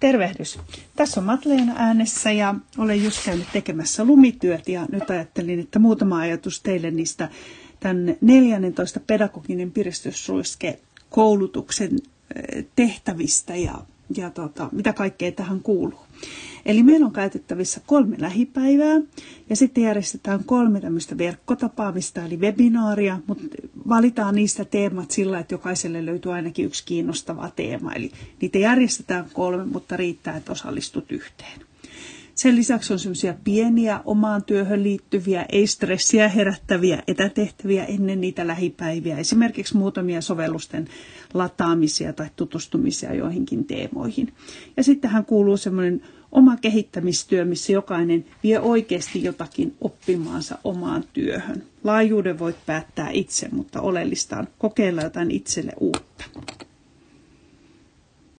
Tervehdys. Tässä on Matleena äänessä ja olen just käynyt tekemässä lumityöt ja nyt ajattelin, että muutama ajatus teille niistä tämän 14 pedagoginen piristysruiske koulutuksen eh, tehtävistä ja, ja tota, mitä kaikkea tähän kuuluu. Eli meillä on käytettävissä kolme lähipäivää ja sitten järjestetään kolme tämmöistä verkkotapaamista eli webinaaria, mutta valitaan niistä teemat sillä, että jokaiselle löytyy ainakin yksi kiinnostava teema. Eli niitä järjestetään kolme, mutta riittää, että osallistut yhteen. Sen lisäksi on semmoisia pieniä omaan työhön liittyviä, ei stressiä herättäviä etätehtäviä ennen niitä lähipäiviä. Esimerkiksi muutamia sovellusten lataamisia tai tutustumisia joihinkin teemoihin. Ja sittenhän kuuluu semmoinen oma kehittämistyö, missä jokainen vie oikeasti jotakin oppimaansa omaan työhön. Laajuuden voit päättää itse, mutta oleellista on kokeilla jotain itselle uutta.